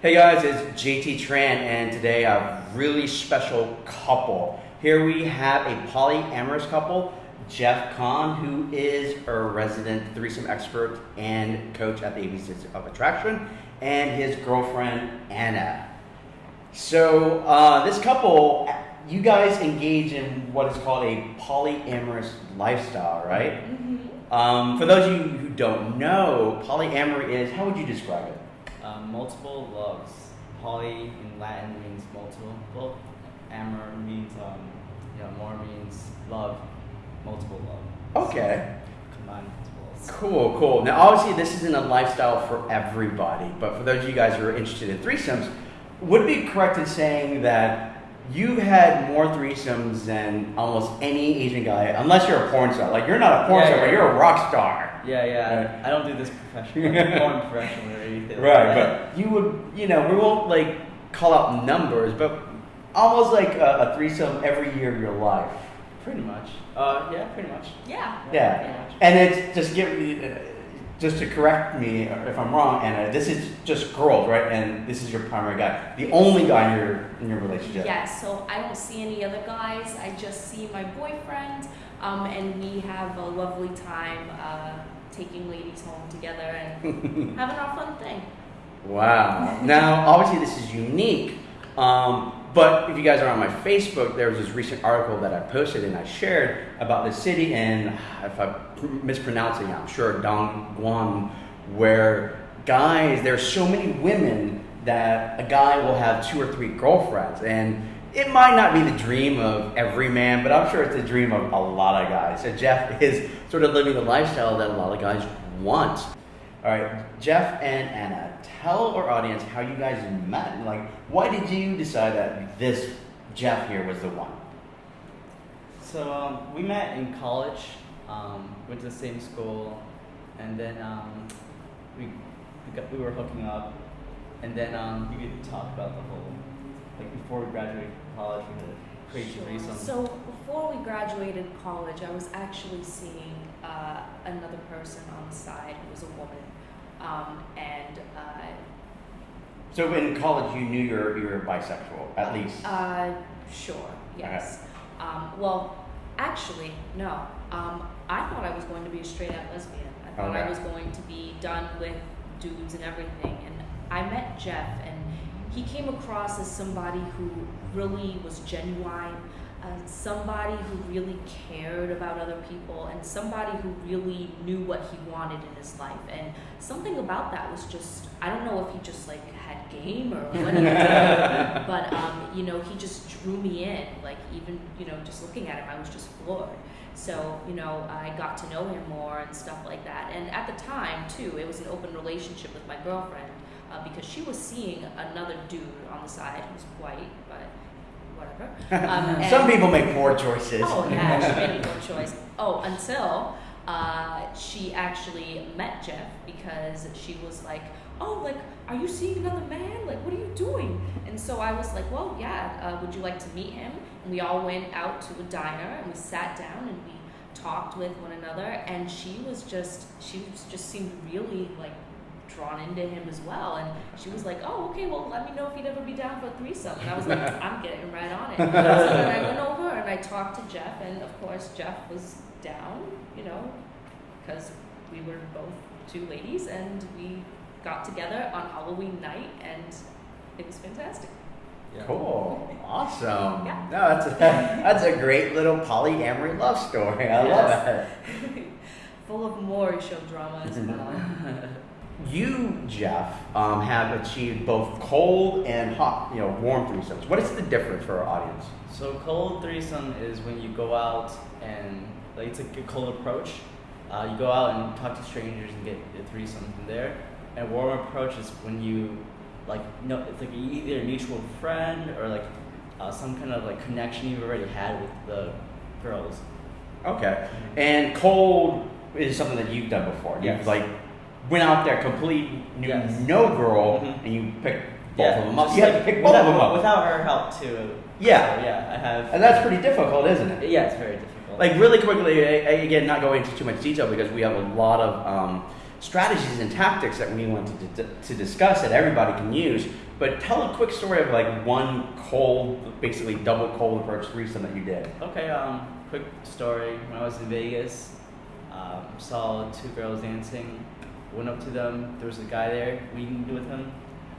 Hey guys, it's JT Tran, and today a really special couple. Here we have a polyamorous couple, Jeff Kahn, who is a resident threesome expert and coach at the ABCs of Attraction, and his girlfriend Anna. So uh, this couple, you guys engage in what is called a polyamorous lifestyle, right? Um, for those of you who don't know, polyamory is how would you describe it? Um, multiple loves. Poly in Latin means multiple. Amor means um, you know, more means love. Multiple love. Okay. Combined multiples. Cool, cool. Now, obviously, this isn't a lifestyle for everybody, but for those of you guys who are interested in threesomes, would it be correct in saying that you've had more threesomes than almost any Asian guy, unless you're a porn star? Like, you're not a porn Yeah, star, yeah. but you're a rock star. Yeah, yeah. Right. I don't do this professionally. I'm professional or anything. Right, like but you would, you know, we won't like call out numbers, but almost like a, a threesome every year of your life. Pretty much. Uh, yeah, pretty much. Yeah. Yeah, and it's just give me, uh, just to correct me if I'm wrong, Anna. This is just girls, right? And this is your primary guy, the only guy in your in your relationship. Yes, so I don't see any other guys. I just see my boyfriend, um, and we have a lovely time uh, taking ladies home together and having our fun thing. Wow. Now, obviously, this is unique. Um, but if you guys are on my Facebook, there was this recent article that I posted and I shared about the city, and if I'm mispronouncing it, I'm sure Dongguan, where guys, there are so many women that a guy will have two or three girlfriends, and it might not be the dream of every man, but I'm sure it's the dream of a lot of guys. So Jeff is sort of living the lifestyle that a lot of guys want. All right, Jeff and Anna, tell our audience how you guys met. Like, why did you decide that this Jeff here was the one? So um, we met in college, um, went to the same school, and then um, we we, got, we were hooking up, and then um, we could talk about the whole like before we graduated college, we had a crazy Sure. threesome. So before we graduated college, I was actually seeing uh, another person on the side who was a woman, um, and uh, So in college, you knew you're you were bisexual, at least. Uh, sure, yes. Um, well, actually, no. Um, I thought I was going to be a straight out lesbian. I thought I was going to be done with dudes and everything. And I met Jeff, and he came across as somebody who really was genuine, uh, somebody who really cared about other people, and somebody who really knew what he wanted in his life. And something about that was just, I don't know if he just like had game or what he did, but um, you know, he just drew me in. Like even you know, just looking at him, I was just floored. So you know, I got to know him more and stuff like that. And at the time too, it was an open relationship with my girlfriend uh, because she was seeing another dude on the side who was white, but whatever. Um, Some people make poor choices. Oh yeah, she made no choice. Oh, until uh, she actually met Jeff because she was like, "Oh, like, are you seeing another man? Like, what are you doing?" And so I was like, "Well, yeah. Uh, would you like to meet him?" And we all went out to a diner and we sat down and we talked with one another. And she was just, she was just seemed really like drawn into him as well. And she was like, "Oh, okay. Well, let me know if he'd ever be down for a threesome." And I was like, "I'm getting right on it." so then I went over and I talked to Jeff, and of course Jeff was down, you know, because we were both two ladies, and we got together on Halloween night, and it was fantastic. Yeah. Cool. Awesome. Yeah. No, that's a, that's a great little polyamory love story. I love Yes. it. Full of more show drama as well. You, Jeff, um, have achieved both cold and hot, you know, warm threesomes. What is the difference for our audience? So cold threesome is when you go out and like it's like a cold approach. Uh, you go out and talk to strangers and get a threesome from there. And warm approach is when you like no, it's like either a mutual friend or like uh, some kind of like connection you've already had with the girls. Okay. And cold is something that you've done before. You've Yes. like went out there complete knew Yes. no girl Mhm. and you picked both of them up. You had to pick both without, of them up. without her help too. Yeah. So, yeah, I have. and that's pretty difficult, isn't it? yeah, it's very difficult. Like really quickly, again, not going into too much detail because we have a lot of um, strategies and tactics that we wanted to, to discuss that everybody can use. But tell a quick story of like one cold, basically double cold approach threesome that you did. Okay, um, quick story. When I was in Vegas, um, saw two girls dancing. Went up to them. There was a guy there. We with him.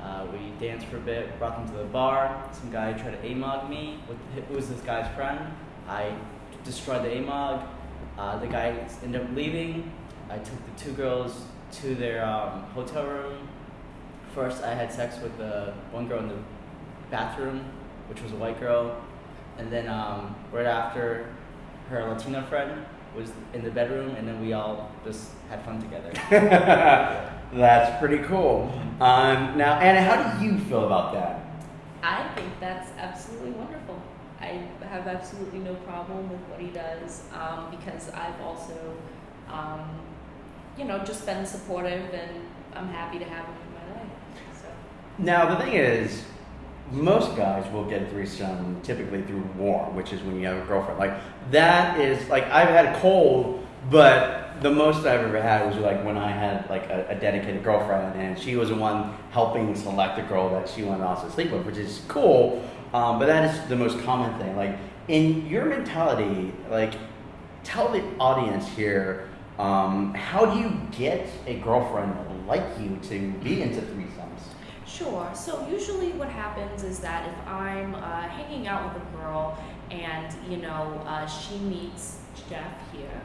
Uh, we danced for a bit. Brought them to the bar. Some guy tried to amog me. With, it was this guy's friend. I destroyed the amog. Uh, the guy ended up leaving. I took the two girls to their um, hotel room. First, I had sex with the one girl in the bathroom, which was a white girl, and then um, right after, her Latina friend was in the bedroom, and then we all just had fun together. That's pretty cool. Um, now, Anna, how do you feel about that? I think that's absolutely wonderful. I have absolutely no problem with what he does um, because I've also, um, you know, just been supportive and I'm happy to have him in my life. So. Now, the thing is, most guys will get threesome typically through warm, which is when you have a girlfriend. Like, that is, like, I've had a cold, but the most I've ever had was like when I had like a, a dedicated girlfriend, and she was the one helping select the girl that she wanted also to sleep with, which is cool. Um, but that is the most common thing. Like in your mentality, like tell the audience here, um, how do you get a girlfriend like you to be into threesomes? Sure. So usually what happens is that if I'm uh, hanging out with a girl and you know uh, she meets Jeff here,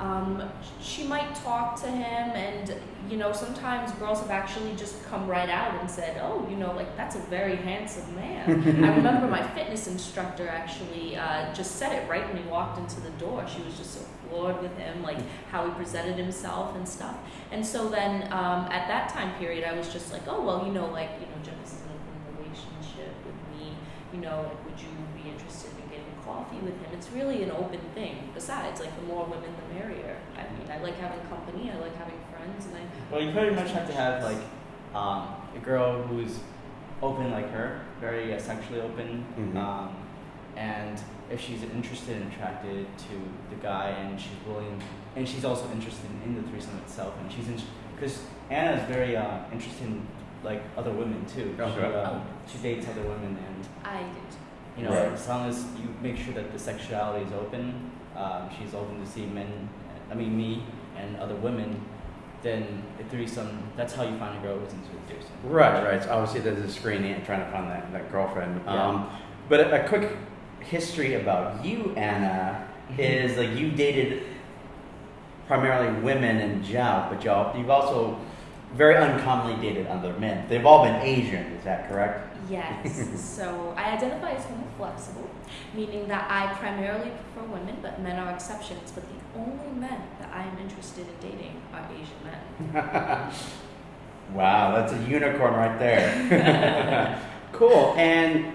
um, she might talk to him and you know sometimes girls have actually just come right out and said oh you know like that's a very handsome man i remember my fitness instructor actually uh, just said it right when he walked into the door she was just so floored with him like how he presented himself and stuff and so then um, at that time period i was just like oh well you know like you know jeff is in a relationship with me you know like, would you be interested in getting coffee with him. It's really an open thing. Besides, like the more women, the merrier. I mean, I like having company. I like having friends, and I. Well, you pretty much have to have like um, a girl who's open like her, very uh, sexually open, Mhm. um, and if she's interested and attracted to the guy, and she's willing, and she's also interested in the threesome itself, and she's because Anna is very uh, interested in like other women too. She, Okay. um, she dates other women, and I did. you know, Right. as long as you make sure that the sexuality is open, um, she's open to see men, I mean me and other women, then a threesome, that's how you find a girl who's into a threesome. Right, right. So obviously, there's a screening and trying to find that, that girlfriend. Yeah. Um, but a, a quick history about you, Anna, mm-hmm. is like you dated primarily women in Jout, but y'all, you've also very uncommonly dated other men. They've all been Asian, is that correct? Yes. so I identify as homo flexible, meaning that I primarily prefer women, but men are exceptions. But the only men that I am interested in dating are Asian men. wow, that's a unicorn right there. cool. And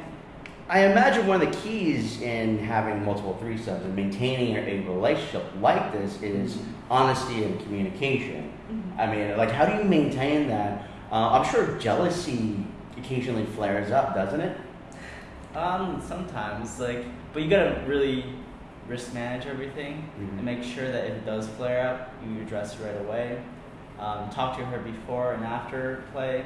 I imagine one of the keys in having multiple threesomes and maintaining a relationship like this is honesty and communication. Mhm. I mean, like, how do you maintain that? Uh, I'm sure jealousy occasionally flares up, doesn't it? Um, sometimes, like, but you gotta really risk manage everything Mhm. and make sure that if it does flare up, you address it right away. Um, talk to her before and after play.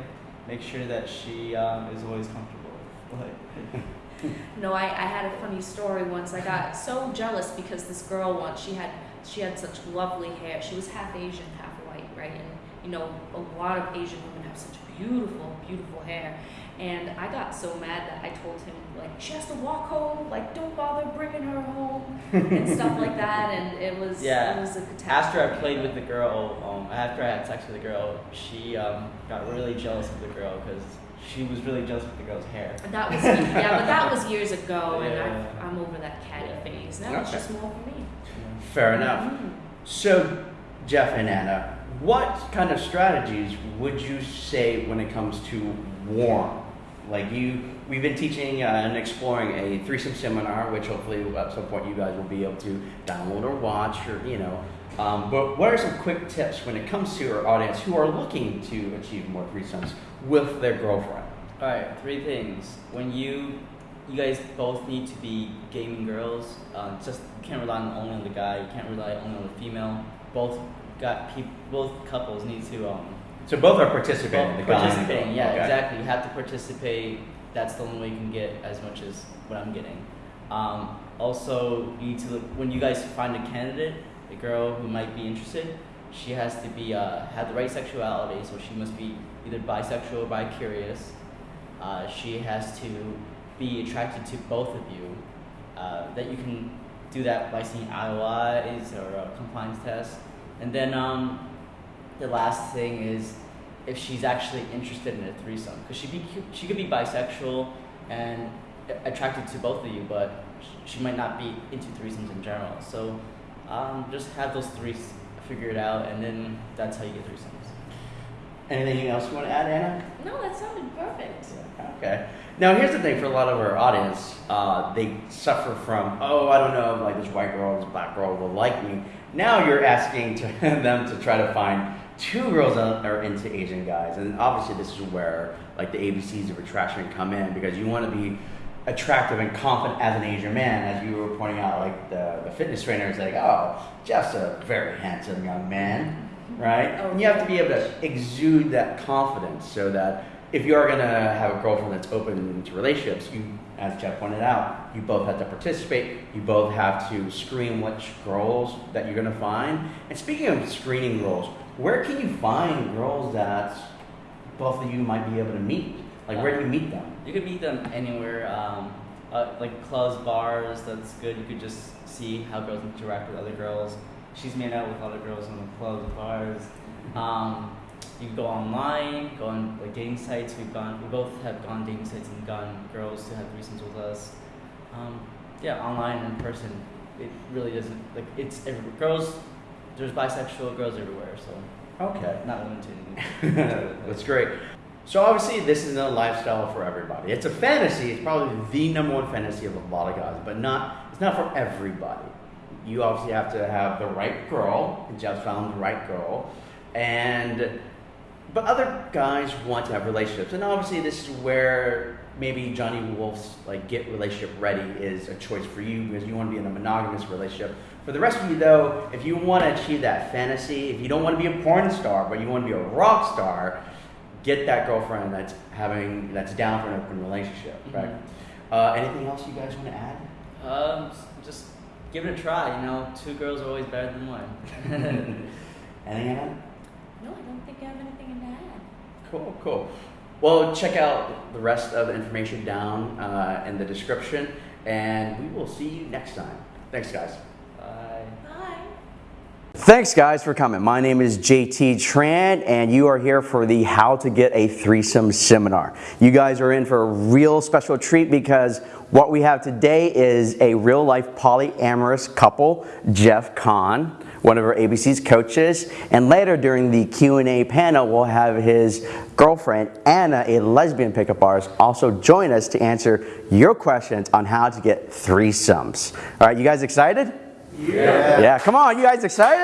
Make sure that she um, is always comfortable. Like, No, I, I had a funny story once. I got so jealous because this girl once she had she had such lovely hair. She was half Asian, half you know, a lot of Asian women have such beautiful, beautiful hair. And I got so mad that I told him like she has to walk home, like don't bother bringing her home and stuff like that. And it was Yeah. it was a catastrophe. after I played with the girl, um, after I had sex with the girl, she um, got really jealous of the girl because she was really jealous of the girl's hair. That was yeah, but that was years ago, and Yeah. I've, I'm over that catty phase. Now it's just more for me. Fair enough. Mhm. So, Jeff and Anna, what kind of strategies would you say when it comes to warm? Like you, we've been teaching uh, and exploring a threesome seminar, which hopefully at some point you guys will be able to download or watch, or you know. Um, but what are some quick tips when it comes to our audience who are looking to achieve more threesomes with their girlfriend? All right, three things. When you, you guys both need to be gaming girls. Uh, just can't rely on only on the guy. You can't rely only on the female. Both got peop both couples need to um, So both are participating. the guy and the girl. participating. Yeah, Okay. exactly. You have to participate. That's the only way you can get as much as what I'm getting. Um, also, you need to look when you guys find a candidate, a girl who might be interested. She has to be uh, have the right sexuality, so she must be either bisexual or bi-curious. Uh, she has to be attracted to both of you. Uh, that you can do that by seeing IOIs or a compliance test, and then um, the last thing is if she's actually interested in a threesome because she be she could be bisexual and attracted to both of you, but she might not be into threesomes in general. So um, just have those three figured out, and then that's how you get threesomes. Anything else you want to add, Anna? No, that sounded perfect. Okay. Now here's the thing for a lot of our audience, uh, they suffer from, oh, I don't know, like this white girl, this black girl will like me. Now you're asking to them to try to find two girls that are into Asian guys, and obviously this is where like the ABCs of attraction come in because you want to be attractive and confident as an Asian man, as you were pointing out, like the, the fitness trainer is like, oh, Jeff's a very handsome young man, right? Oh, And you have to be able to exude that confidence so that if you are going to have a girlfriend that's open to relationships, you, as Jeff pointed out, you both have to participate. You both have to screen which girls that you're going to find. And speaking of screening girls, where can you find girls that both of you might be able to meet? Like, where do you meet them? You could meet them anywhere, um, uh, like clubs, bars. That's good. You could just see how girls interact with other girls. She's made out with other girls in the clubs, bars. Um, you go online, go on like dating sites. We've gone. We both have gone dating sites and gotten girls to have threesomes with us. Um, yeah, online and in person. It really doesn't like it's every, girls. There's bisexual girls everywhere, so Okay. not limited. That's great. So obviously, this isn't a lifestyle for everybody. It's a fantasy. It's probably the number one fantasy of a lot of guys, but not. It's not for everybody. You obviously have to have the right girl. And found the right girl, and but other guys want to have relationships, and obviously, this is where maybe Johnny Wolf's like get relationship ready is a choice for you because you want to be in a monogamous relationship. For the rest of you, though, if you want to achieve that fantasy, if you don't want to be a porn star, but you want to be a rock star, get that girlfriend that's having that's down for an open relationship, right? Uh, anything else you guys want to add? Um, just give it a try. You know, two girls are always better than one. Anything Anna? No, I don't think I have anything to add. Cool, cool. Well, check out the rest of the information down uh, in the description, and we will see you next time. Thanks, guys. Bye. Bye. Thanks, guys, for coming. My name is JT Tran, and you are here for the How to Get a Threesome seminar. You guys are in for a real special treat because what we have today is a real life polyamorous couple, Jeff Kahn, one of our ABC's coaches, and later during the Q&A panel, we'll have his girlfriend, Anna, a lesbian pickup artist, also join us to answer your questions on how to get threesomes. All right, you guys excited? Yeah, Yeah, come on, you guys excited?